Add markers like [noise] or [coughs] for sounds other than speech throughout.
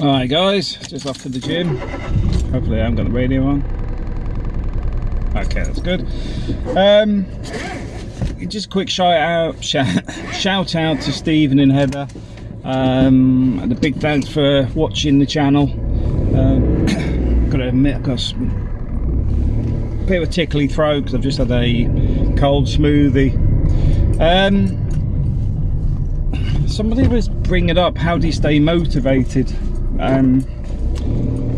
Alright guys, just off to the gym. Hopefully I haven't got the radio on. Okay, that's good. Um, just a quick shout out, [laughs] shout, out to Stephen and Heather. Um, and a big thanks for watching the channel. Um, [coughs] gotta admit, I've got a bit of a tickly throat because I've just had a cold smoothie. Um, somebody was bringing up how do you stay motivated um,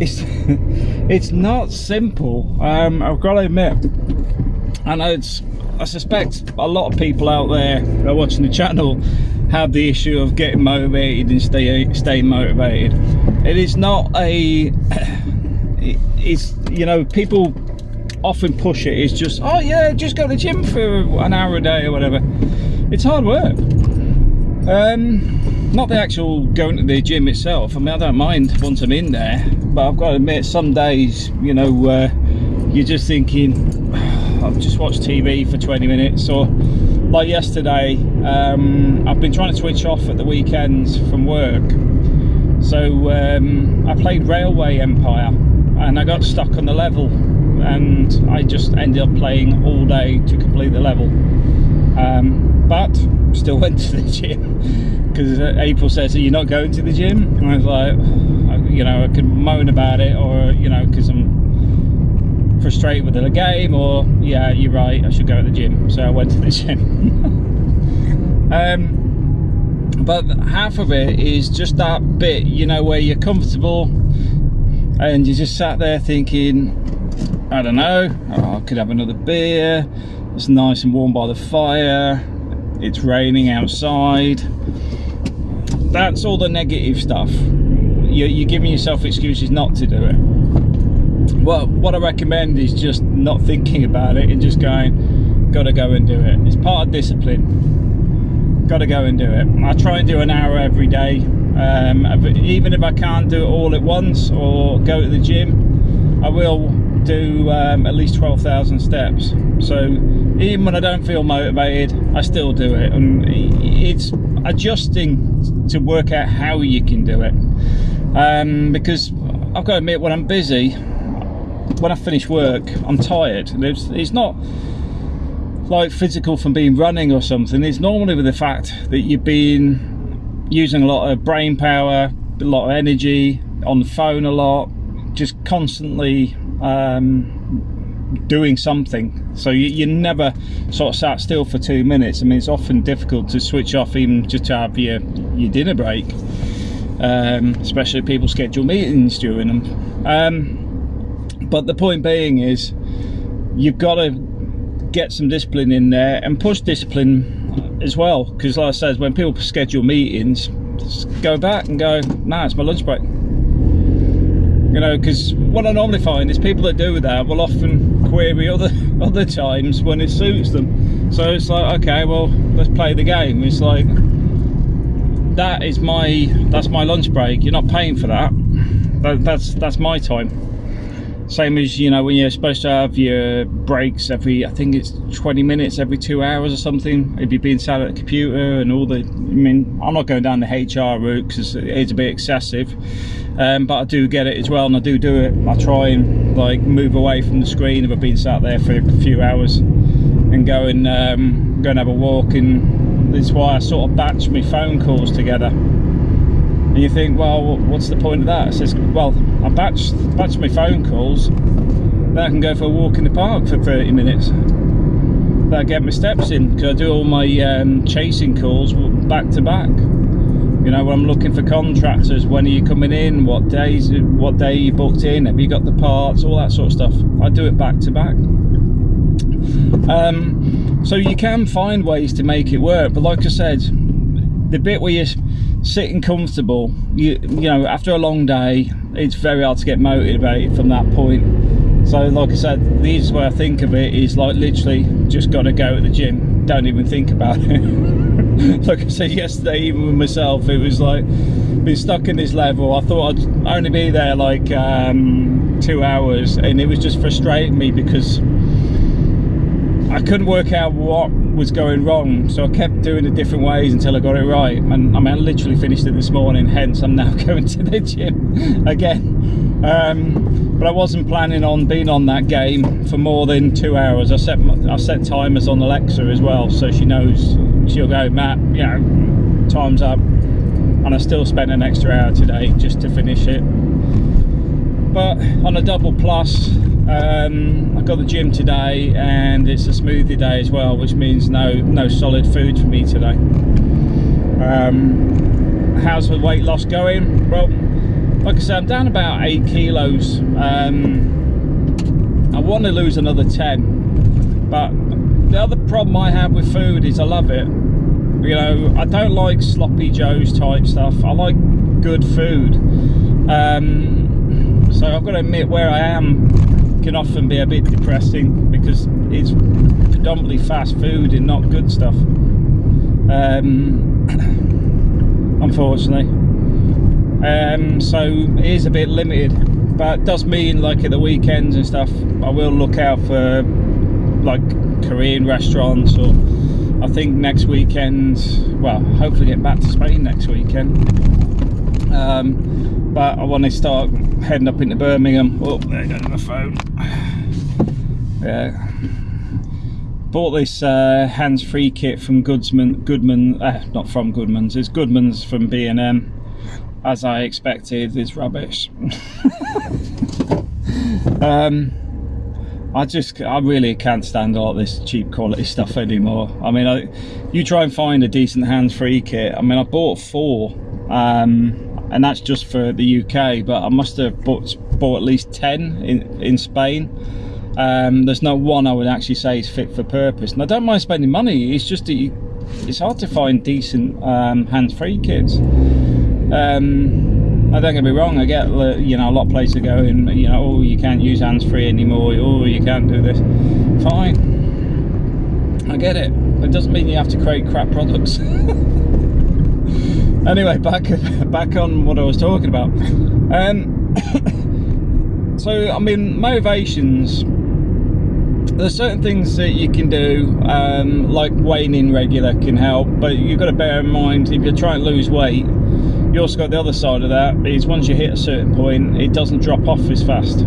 it's [laughs] it's not simple. Um, I've got to admit I know it's I suspect a lot of people out there are watching the channel have the issue of getting motivated and stay staying motivated. It is not a [clears throat] it's you know people often push it. It's just oh yeah just go to the gym for an hour a day or whatever. It's hard work. Um, not the actual going to the gym itself. I mean, I don't mind once I'm in there, but I've got to admit, some days, you know, uh, you're just thinking, [sighs] I've just watched TV for 20 minutes, or like yesterday, um, I've been trying to switch off at the weekends from work. So um, I played Railway Empire, and I got stuck on the level, and I just ended up playing all day to complete the level. Um, but still [laughs] went to the gym because uh, April says, are you not going to the gym? And I was like, you know, I could moan about it or, you know, because I'm frustrated with the game or, yeah, you're right, I should go to the gym. So I went to the [laughs] gym. um, but half of it is just that bit, you know, where you're comfortable and you just sat there thinking, I don't know, oh, I could have another beer, it's nice and warm by the fire, it's raining outside. That's all the negative stuff. You're, you're giving yourself excuses not to do it. Well what i recommend is just not thinking about it and just going gotta go and do it. It's part of discipline. Gotta go and do it. I try and do an hour every day. Um, even if i can't do it all at once or go to the gym i will do um, at least 12,000 steps. So even when I don't feel motivated I still do it. And it's adjusting to work out how you can do it. Um, because I've got to admit when I'm busy when I finish work I'm tired. It's, it's not like physical from being running or something. It's normally with the fact that you've been using a lot of brain power a lot of energy on the phone a lot just constantly um, doing something. So you, you never sort of sat still for two minutes. I mean it's often difficult to switch off even just to have your your dinner break um, especially if people schedule meetings during them. Um, but the point being is you've got to get some discipline in there and push discipline as well. Because like I said when people schedule meetings go back and go nah it's my lunch break you know because what I normally find is people that do that will often query other [laughs] other times when it suits them. So it's like okay well let's play the game. It's like that is my that's my lunch break. You're not paying for that, that that's that's my time same as you know when you're supposed to have your breaks every i think it's 20 minutes every two hours or something if you're being sat at a computer and all the i mean i'm not going down the hr route because it's a bit excessive um, but i do get it as well and i do do it. I try and like move away from the screen if i've been sat there for a few hours and go and um, go and have a walk and that's why i sort of batch my phone calls together and you think well what's the point of that? It says well i batch batch my phone calls. Then i can go for a walk in the park for 30 minutes. Then i get my steps in because i do all my um, chasing calls back to back. You know when i'm looking for contractors when are you coming in? What days what day you booked in? Have you got the parts? All that sort of stuff. I do it back to back. Um, so you can find ways to make it work but like i said the bit where you're sitting comfortable you you know after a long day it's very hard to get motivated from that point. So like i said the easiest way i think of it is like literally just got to go to the gym. Don't even think about it. [laughs] Like i said yesterday even with myself it was like been stuck in this level. I thought i'd only be there like um, two hours and it was just frustrating me because I couldn't work out what was going wrong so I kept doing it different ways until I got it right. And I mean I literally finished it this morning hence I'm now [laughs] going to the gym again. Um, but I wasn't planning on being on that game for more than two hours. I set I set timers on Alexa as well so she knows she'll go Matt you know time's up. And I still spent an extra hour today just to finish it. But on a double plus um, I got the gym today and it's a smoothie day as well which means no no solid food for me today. Um, how's the weight loss going? Well like I said I'm down about eight kilos. Um, I want to lose another 10 but the other problem I have with food is I love it. You know I don't like sloppy joes type stuff. I like good food. Um, so I've got to admit where I am can often be a bit depressing because it's predominantly fast food and not good stuff. Um, [coughs] unfortunately. Um, so it is a bit limited but it does mean like at the weekends and stuff I will look out for like Korean restaurants or I think next weekend well hopefully get back to Spain next weekend um, but I want to start heading up into Birmingham. Oh, there goes the phone. Yeah. Bought this uh, hands-free kit from Goodsman, Goodman, uh, not from Goodman's, it's Goodman's from B&M. As I expected, it's rubbish. [laughs] um, I just, I really can't stand all this cheap quality stuff anymore. I mean, I, you try and find a decent hands-free kit. I mean, I bought four. Um, and that's just for the UK but I must have bought, bought at least 10 in, in Spain. Um, there's no one I would actually say is fit for purpose. And I don't mind spending money it's just that you, it's hard to find decent um, hands-free kits um, I don't get me wrong I get you know a lot of places going you know oh you can't use hands-free anymore oh you can't do this. Fine. I get it. It doesn't mean you have to create crap products [laughs] anyway back [laughs] back on what I was talking about. Um, [coughs] so I mean motivations. There's certain things that you can do um, like weighing in regular can help but you've got to bear in mind if you're trying to lose weight you also got the other side of that is once you hit a certain point it doesn't drop off as fast.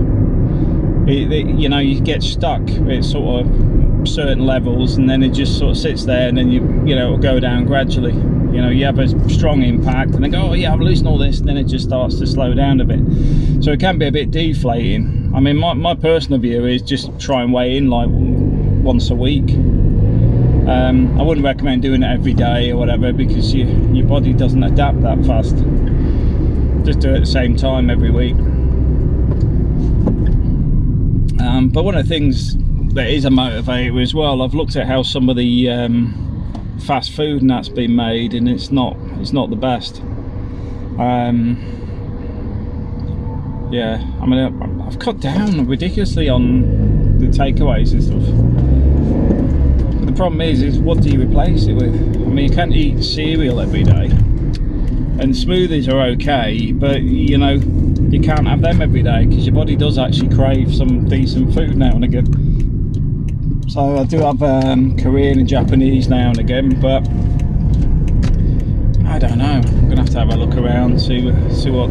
It, it, you know you get stuck at sort of certain levels and then it just sort of sits there and then you you know it'll go down gradually you know you have a strong impact and then go oh yeah i'm losing all this and then it just starts to slow down a bit. So it can be a bit deflating. I mean my, my personal view is just try and weigh in like once a week. Um, i wouldn't recommend doing it every day or whatever because you, your body doesn't adapt that fast. Just do it at the same time every week. Um, but one of the things that is a motivator as well i've looked at how some of the um, fast food and that's been made and it's not it's not the best. Um, yeah I mean I've cut down ridiculously on the takeaways and stuff. But the problem is is what do you replace it with? I mean you can't eat cereal every day. And smoothies are okay but you know you can't have them every day because your body does actually crave some decent food now and again so I do have um, Korean and Japanese now and again, but I don't know. I'm gonna have to have a look around, see see what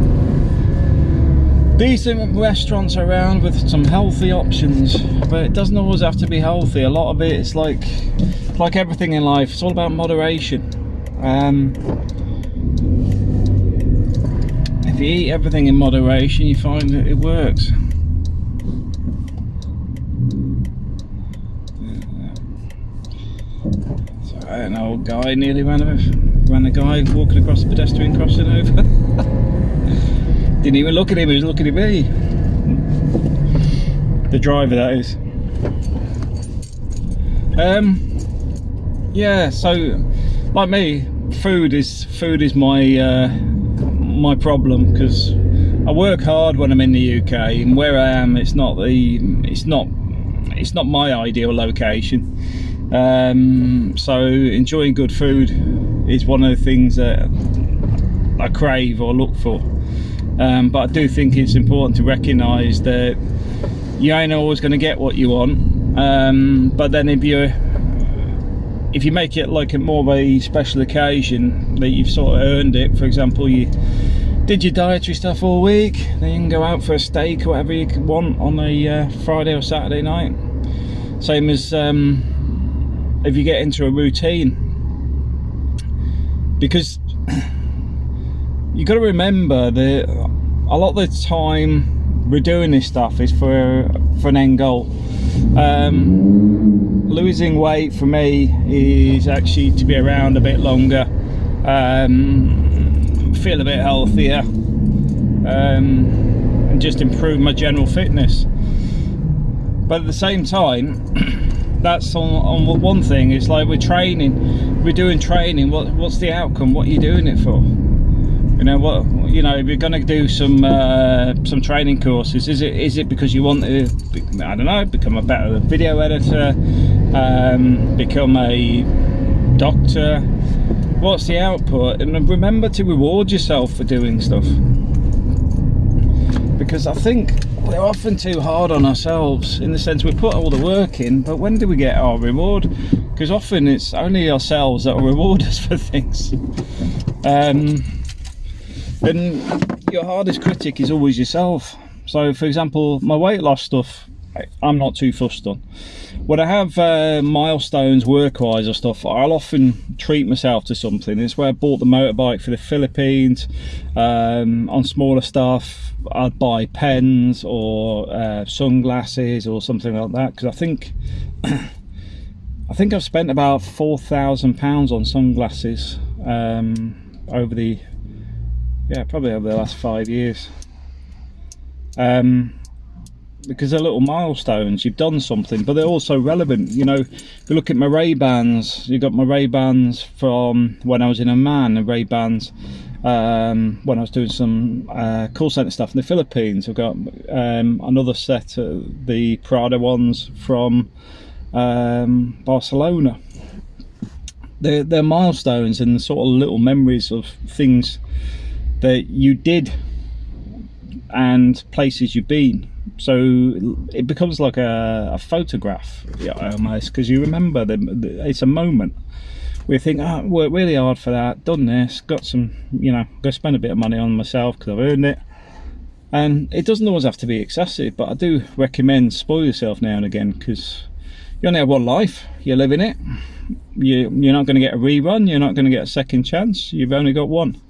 decent restaurants around with some healthy options. But it doesn't always have to be healthy. A lot of it, it's like like everything in life. It's all about moderation. Um, if you eat everything in moderation, you find that it works. An old guy nearly ran over, ran a guy walking across the pedestrian crossing over. [laughs] Didn't even look at him, he was looking at me. The driver that is. Um yeah, so like me, food is food is my uh, my problem because I work hard when I'm in the UK and where I am it's not the it's not it's not my ideal location. Um, so enjoying good food is one of the things that I crave or look for. Um, but I do think it's important to recognize that you ain't always going to get what you want. Um, but then if you if you make it like a more of a special occasion that you've sort of earned it for example you did your dietary stuff all week then you can go out for a steak whatever you want on a uh, Friday or Saturday night same as um, if you get into a routine. Because you've got to remember that a lot of the time we're doing this stuff is for for an end goal. Um, losing weight for me is actually to be around a bit longer. Um, feel a bit healthier. Um, and just improve my general fitness but at the same time [clears throat] that's on, on one thing it's like we're training we're doing training what what's the outcome? What are you doing it for? You know what you know if you're going to do some uh, some training courses. Is it is it because you want to i don't know become a better video editor um, become a doctor? What's the output? And remember to reward yourself for doing stuff because i think we're often too hard on ourselves in the sense we put all the work in but when do we get our reward? Because often it's only ourselves that will reward [laughs] us for things. Um, and your hardest critic is always yourself. So for example my weight loss stuff i'm not too fussed on. When i have uh, milestones work wise or stuff i'll often treat myself to something. It's where i bought the motorbike for the philippines um, on smaller stuff. I'd buy pens or uh, sunglasses or something like that because i think [clears throat] i think i've spent about four thousand pounds on sunglasses um, over the yeah probably over the last five years. Um, because they're little milestones you've done something but they're also relevant. You know if you look at my ray-bans you got my ray-bans from when i was in Oman and ray-bans um, when i was doing some uh, call center stuff in the philippines. I've got um, another set of the prada ones from um, barcelona. They're, they're milestones and sort of little memories of things that you did and places you've been so it becomes like a, a photograph almost because you remember them it's a moment we think oh worked really hard for that done this got some you know go spend a bit of money on myself because i've earned it. And it doesn't always have to be excessive but i do recommend spoil yourself now and again because you only have one life you're living it. You you're not going to get a rerun you're not going to get a second chance you've only got one.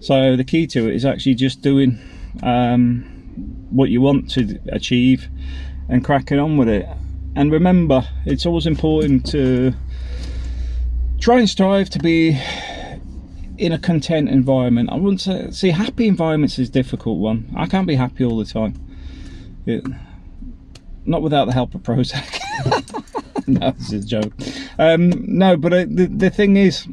So the key to it is actually just doing um, what you want to achieve and cracking on with it. And remember it's always important to try and strive to be in a content environment. I wouldn't say see happy environments is a difficult one. I can't be happy all the time. It, not without the help of prozac. [laughs] No this is a joke. Um, no but uh, the, the thing is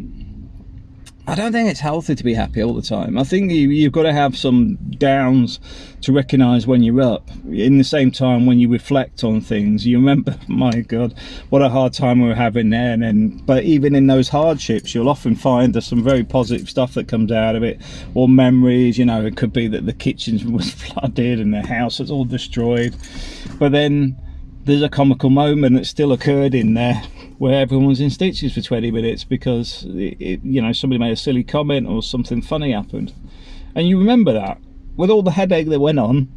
I don't think it's healthy to be happy all the time. I think you, you've got to have some downs to recognise when you're up. In the same time, when you reflect on things, you remember, [laughs] my God, what a hard time we were having there. And then, but even in those hardships, you'll often find there's some very positive stuff that comes out of it, or memories. You know, it could be that the kitchen [laughs] was flooded and the house was all destroyed, but then there's a comical moment that still occurred in there where everyone was in stitches for 20 minutes because it, it, you know somebody made a silly comment or something funny happened. And you remember that. With all the headache that went on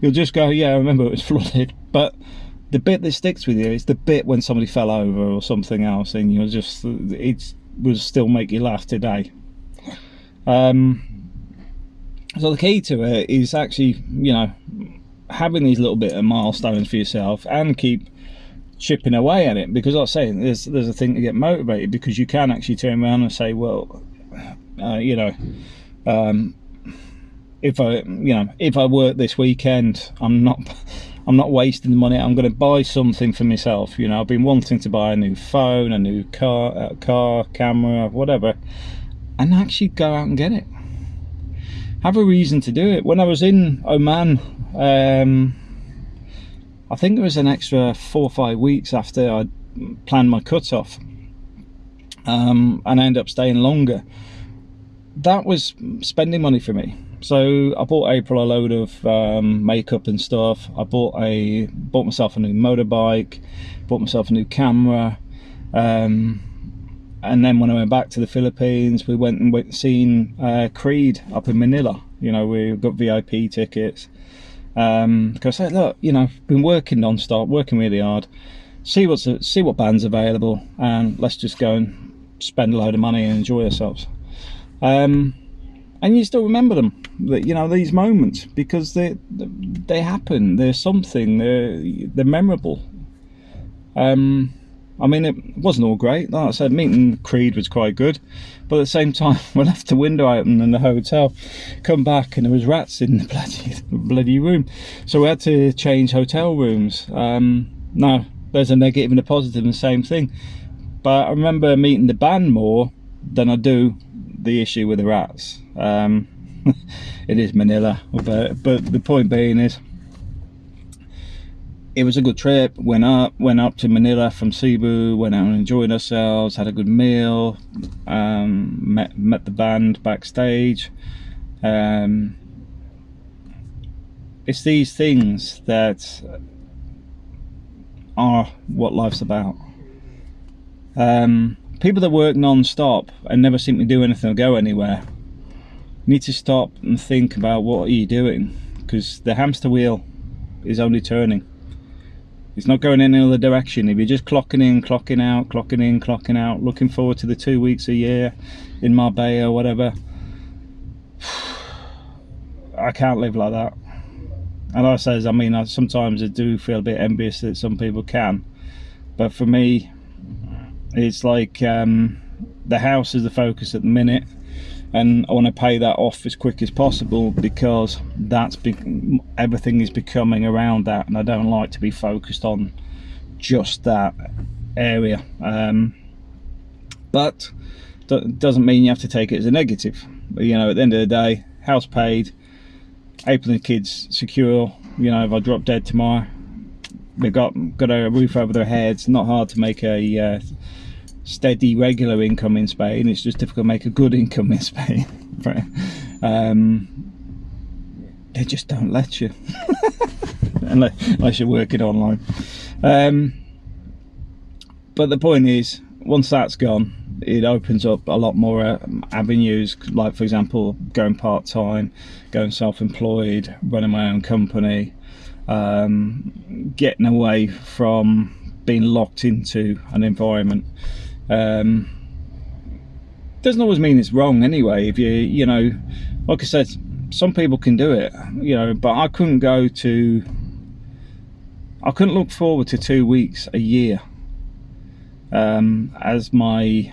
you'll just go yeah I remember it was [laughs] flooded. But the bit that sticks with you is the bit when somebody fell over or something else and you'll just it will still make you laugh today. Um, so the key to it is actually you know having these little bit of milestones for yourself and keep chipping away at it because like I saying there's there's a thing to get motivated because you can actually turn around and say well uh, you know um, if I you know if I work this weekend I'm not [laughs] I'm not wasting the money. I'm going to buy something for myself. You know I've been wanting to buy a new phone a new car a car camera whatever and actually go out and get it have a reason to do it when I was in Oman um, I think it was an extra four or five weeks after I planned my cut-off um, and I ended up staying longer. That was spending money for me. So I bought April a load of um, makeup and stuff. I bought a bought myself a new motorbike, bought myself a new camera um, and then when I went back to the Philippines we went and went seen uh, Creed up in Manila. You know we got VIP tickets. Um, because I said look you know I've been working non-stop working really hard. See what's see what bands available and let's just go and spend a load of money and enjoy ourselves. Um, and you still remember them you know these moments because they they happen. They're something. They're they're memorable. Um i mean it wasn't all great. Like i said meeting creed was quite good. But at the same time [laughs] we left the window open in the hotel come back and there was rats in the [laughs] bloody bloody room. So we had to change hotel rooms. Um now there's a negative and a positive and the same thing. But i remember meeting the band more than i do the issue with the rats. Um [laughs] it is Manila but but the point being is it was a good trip. Went up went up to Manila from Cebu went out and enjoyed ourselves had a good meal um, met, met the band backstage. Um, it's these things that are what life's about. Um, people that work non-stop and never seem to do anything or go anywhere need to stop and think about what are you doing? Because the hamster wheel is only turning it's not going any other direction. If you're just clocking in clocking out clocking in clocking out looking forward to the two weeks a year in Marbella or whatever [sighs] I can't live like that. And I says I mean I, sometimes I do feel a bit envious that some people can. But for me it's like um, the house is the focus at the minute and I want to pay that off as quick as possible because that's everything is becoming around that and I don't like to be focused on just that area um, but doesn't mean you have to take it as a negative. You know at the end of the day house paid April and kids secure you know if I drop dead tomorrow they've got got a roof over their heads not hard to make a uh, steady regular income in Spain it's just difficult to make a good income in [laughs] Spain. Um, they just don't let you. [laughs] Unless, unless, you're working online. Um, but the point is once that's gone it opens up a lot more uh, avenues like for example going part-time going self-employed running my own company um, getting away from being locked into an environment um, doesn't always mean it's wrong anyway if you you know like I said some people can do it you know but I couldn't go to I couldn't look forward to two weeks a year um, as my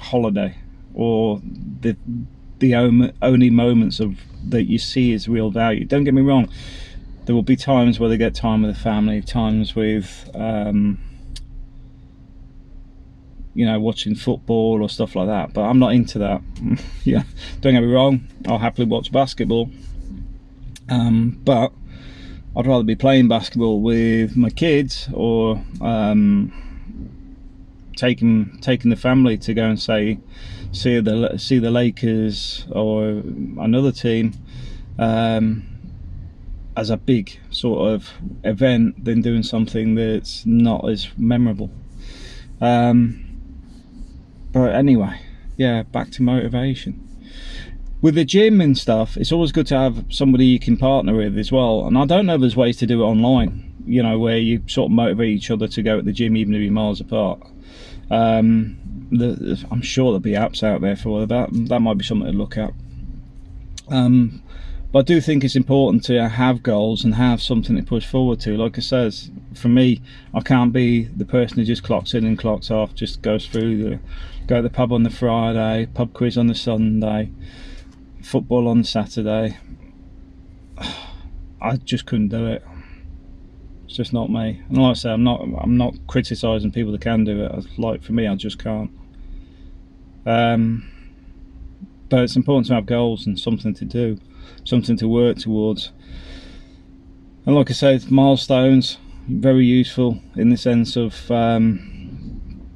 holiday or the the only moments of that you see is real value. Don't get me wrong there will be times where they get time with the family times with um, you know watching football or stuff like that but I'm not into that. [laughs] Yeah don't get me wrong I'll happily watch basketball. Um, but I'd rather be playing basketball with my kids or um, taking taking the family to go and say see the see the Lakers or another team um, as a big sort of event than doing something that's not as memorable. Um, but anyway yeah back to motivation. With the gym and stuff it's always good to have somebody you can partner with as well and i don't know there's ways to do it online you know where you sort of motivate each other to go at the gym even if you're miles apart. Um, the, i'm sure there'll be apps out there for that that might be something to look at. Um, but I do think it's important to have goals and have something to push forward to. Like I says for me I can't be the person who just clocks in and clocks off just goes through the go to the pub on the Friday pub quiz on the Sunday football on Saturday. [sighs] I just couldn't do it. It's just not me. And like I say I'm not I'm not criticizing people that can do it. Like for me I just can't. Um, but it's important to have goals and something to do something to work towards. And like I said milestones very useful in the sense of um,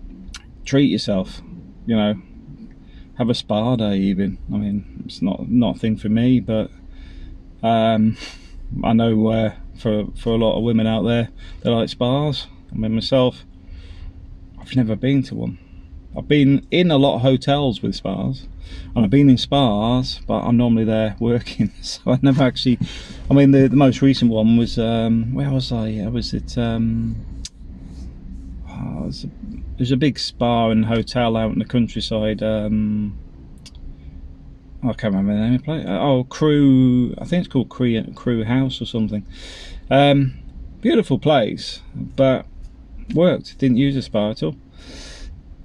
treat yourself you know. Have a spa day even. I mean it's not not a thing for me but um, [laughs] I know for for a lot of women out there they like spas. I mean, myself, I've never been to one. I've been in a lot of hotels with spas, and I've been in spas, but I'm normally there [laughs] working, so I never actually. I mean, the, the most recent one was um, where was I? I was at um, oh, was a, there's a big spa and hotel out in the countryside. Um, I can't remember the name of the place. Oh, Crew. I think it's called Crew Crew House or something. Um, beautiful place, but worked. Didn't use a spa at all.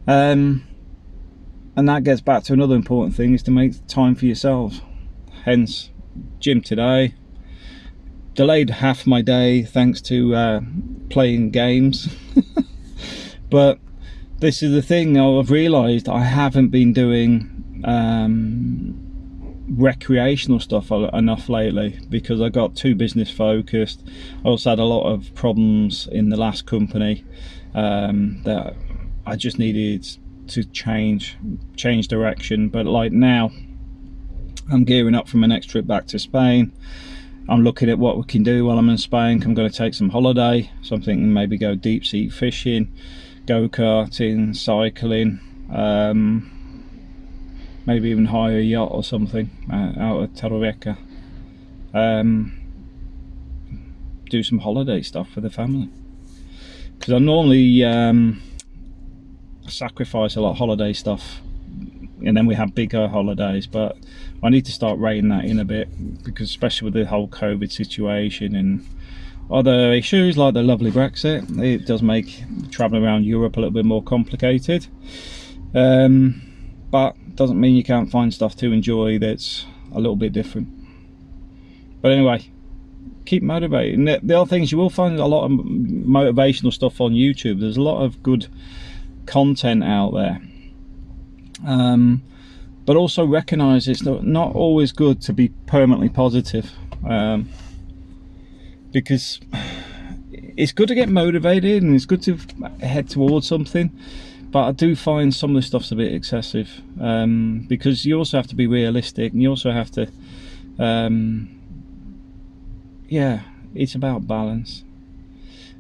Um, and that gets back to another important thing is to make time for yourselves. Hence, gym today. Delayed half my day thanks to uh, playing games. [laughs] but this is the thing I've realised I haven't been doing um, recreational stuff enough lately because I got too business focused. I also had a lot of problems in the last company um, that I just needed to change change direction. But like now I'm gearing up for my next trip back to Spain. I'm looking at what we can do while I'm in Spain. I'm going to take some holiday something maybe go deep sea fishing go-karting cycling um, maybe even hire a yacht or something uh, out of Torrevieja um, do some holiday stuff for the family. Because I normally um, sacrifice a lot of holiday stuff and then we have bigger holidays but I need to start reining that in a bit because especially with the whole COVID situation and other issues like the lovely Brexit it does make traveling around Europe a little bit more complicated. Um, but doesn't mean you can't find stuff to enjoy that's a little bit different. But anyway keep the, the other things you will find a lot of motivational stuff on YouTube. There's a lot of good content out there. Um, but also recognize it's not, not always good to be permanently positive um, because it's good to get motivated and it's good to head towards something but I do find some of the stuff's a bit excessive um, because you also have to be realistic and you also have to um, yeah it's about balance.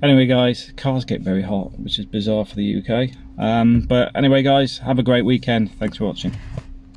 Anyway guys cars get very hot which is bizarre for the UK um, but anyway guys have a great weekend. Thanks for watching